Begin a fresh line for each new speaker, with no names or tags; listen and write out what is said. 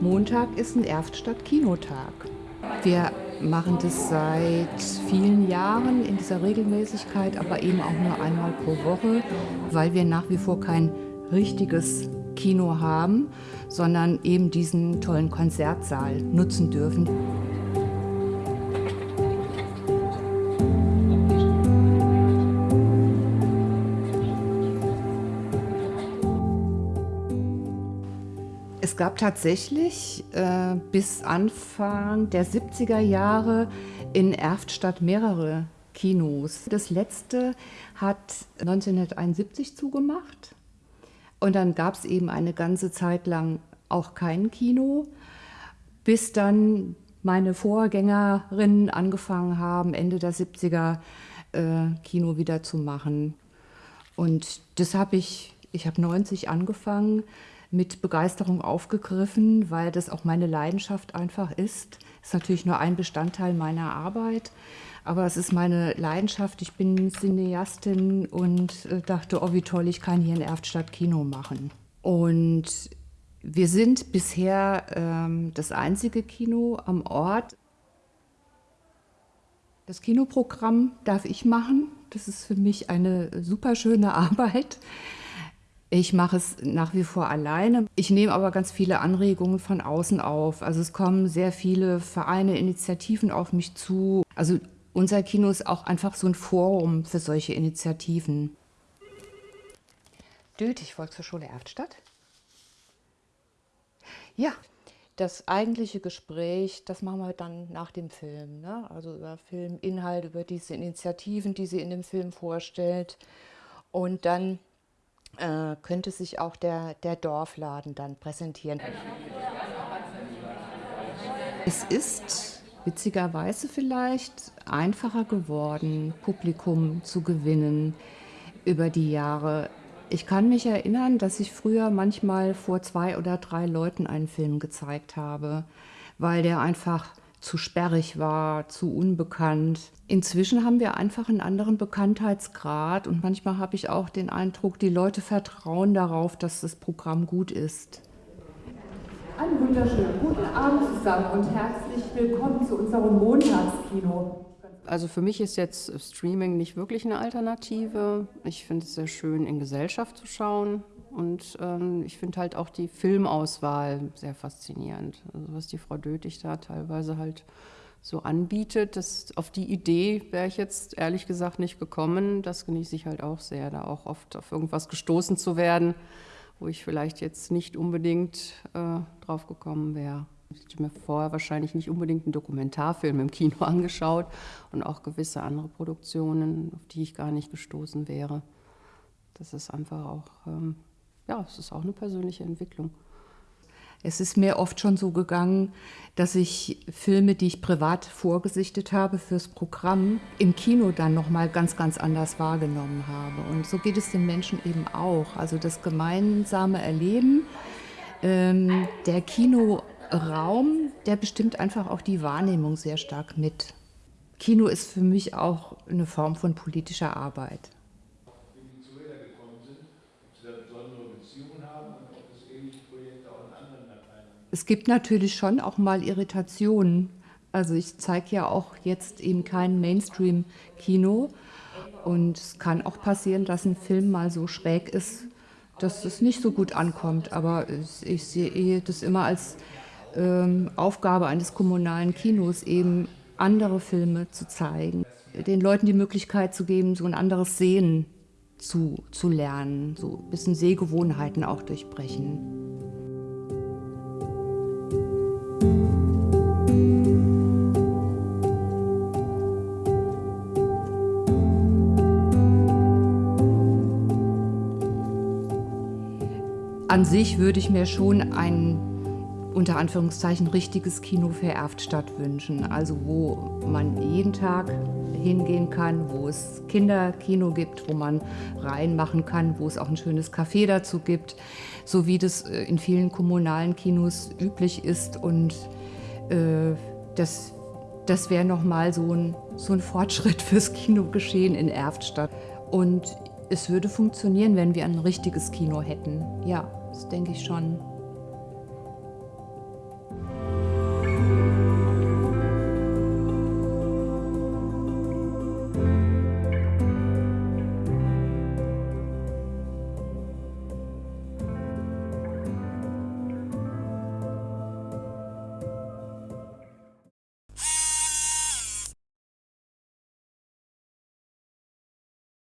Montag ist ein Erftstadt-Kinotag. Wir machen das seit vielen Jahren in dieser Regelmäßigkeit, aber eben auch nur einmal pro Woche, weil wir nach wie vor kein richtiges Kino haben, sondern eben diesen tollen Konzertsaal nutzen dürfen. Es gab tatsächlich äh, bis Anfang der 70er Jahre in Erftstadt mehrere Kinos. Das letzte hat 1971 zugemacht und dann gab es eben eine ganze Zeit lang auch kein Kino, bis dann meine Vorgängerinnen angefangen haben, Ende der 70er äh, Kino wieder zu machen. Und das habe ich, ich habe 90 angefangen, mit Begeisterung aufgegriffen, weil das auch meine Leidenschaft einfach ist. Ist natürlich nur ein Bestandteil meiner Arbeit, aber es ist meine Leidenschaft. Ich bin Cineastin und äh, dachte, oh wie toll, ich kann hier in Erftstadt Kino machen. Und wir sind bisher ähm, das einzige Kino am Ort. Das Kinoprogramm darf ich machen. Das ist für mich eine super schöne Arbeit. Ich mache es nach wie vor alleine. Ich nehme aber ganz viele Anregungen von außen auf. Also es kommen sehr viele Vereine, Initiativen auf mich zu. Also unser Kino ist auch einfach so ein Forum für solche Initiativen. Dötig Volkshochschule Erftstadt. Ja, das eigentliche Gespräch, das machen wir dann nach dem Film. Ne? Also über Filminhalt, über diese Initiativen, die sie in dem Film vorstellt. Und dann äh, könnte sich auch der, der Dorfladen dann präsentieren. Es ist witzigerweise vielleicht einfacher geworden, Publikum zu gewinnen über die Jahre. Ich kann mich erinnern, dass ich früher manchmal vor zwei oder drei Leuten einen Film gezeigt habe, weil der einfach zu sperrig war, zu unbekannt. Inzwischen haben wir einfach einen anderen Bekanntheitsgrad und manchmal habe ich auch den Eindruck, die Leute vertrauen darauf, dass das Programm gut ist.
Einen wunderschönen guten Abend zusammen und herzlich willkommen zu unserem Montagskino.
Also für mich ist jetzt Streaming nicht wirklich eine Alternative. Ich finde es sehr schön, in Gesellschaft zu schauen. Und ähm, ich finde halt auch die Filmauswahl sehr faszinierend. Also was die Frau Dötig da teilweise halt so anbietet, das, auf die Idee wäre ich jetzt ehrlich gesagt nicht gekommen. Das genieße ich halt auch sehr, da auch oft auf irgendwas gestoßen zu werden, wo ich vielleicht jetzt nicht unbedingt äh, drauf gekommen wäre. Ich hätte mir vorher wahrscheinlich nicht unbedingt einen Dokumentarfilm im Kino angeschaut und auch gewisse andere Produktionen, auf die ich gar nicht gestoßen wäre. Das ist einfach auch ähm, ja, es ist auch eine persönliche Entwicklung.
Es ist mir oft schon so gegangen, dass ich Filme, die ich privat vorgesichtet habe fürs Programm, im Kino dann nochmal ganz, ganz anders wahrgenommen habe. Und so geht es den Menschen eben auch. Also das gemeinsame Erleben, ähm, der Kinoraum, der bestimmt einfach auch die Wahrnehmung sehr stark mit. Kino ist für mich auch eine Form von politischer Arbeit. Es gibt natürlich schon auch mal Irritationen. Also ich zeige ja auch jetzt eben kein Mainstream-Kino. Und es kann auch passieren, dass ein Film mal so schräg ist, dass es nicht so gut ankommt. Aber ich sehe das immer als ähm, Aufgabe eines kommunalen Kinos, eben andere Filme zu zeigen. Den Leuten die Möglichkeit zu geben, so ein anderes Sehen zu, zu lernen, so ein bisschen Sehgewohnheiten auch durchbrechen. An sich würde ich mir schon ein unter Anführungszeichen richtiges Kino für Erftstadt wünschen. Also wo man jeden Tag hingehen kann, wo es Kinderkino gibt, wo man reinmachen kann, wo es auch ein schönes Café dazu gibt, so wie das äh, in vielen kommunalen Kinos üblich ist. Und äh, das, das wäre nochmal so ein, so ein Fortschritt fürs Kinogeschehen in Erftstadt. Und es würde funktionieren, wenn wir ein richtiges Kino hätten. Ja, das denke ich schon.